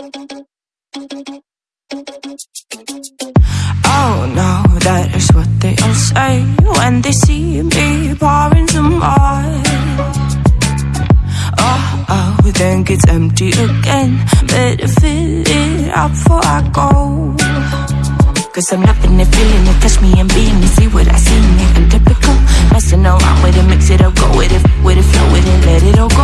Oh no, that is what they all say when they see me pouring some more. Oh, oh, then gets empty again. Better fill it up before I go. Cause I'm loving it, feeling it, touch me and being it, see what I see in typical, messing around with it, mix it up, go with it, with it, flow with it, let it all go.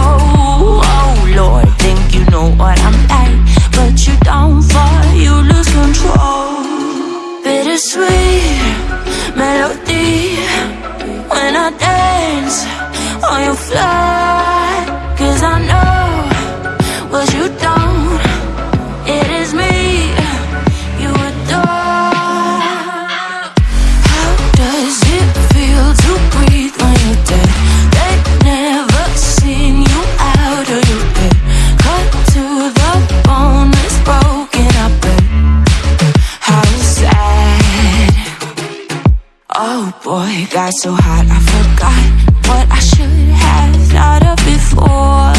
Fly, cause I know what you don't. It is me you adore. How does it feel to breathe when you're dead? They never seen you out of your bed. Cut to the bone, it's broken up. How sad. Oh boy, got so hot I forgot what I should thought of before.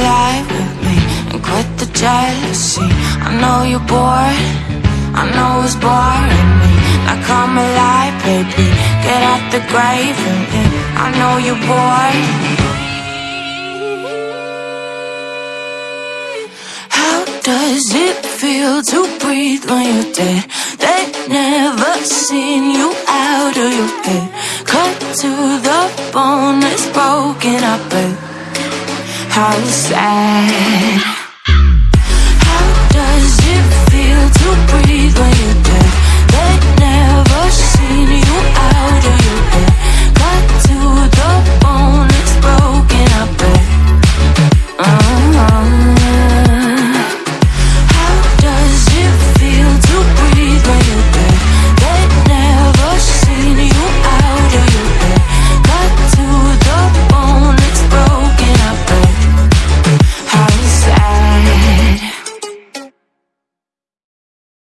Alive with me and quit the jealousy. I know you're bored, I know it's boring me. Now come alive, baby, get out the grave and me. I know you're bored. How does it feel to breathe when you're dead? They never seen you out of your bed. Cut to the bone, it's broken up. And how sad.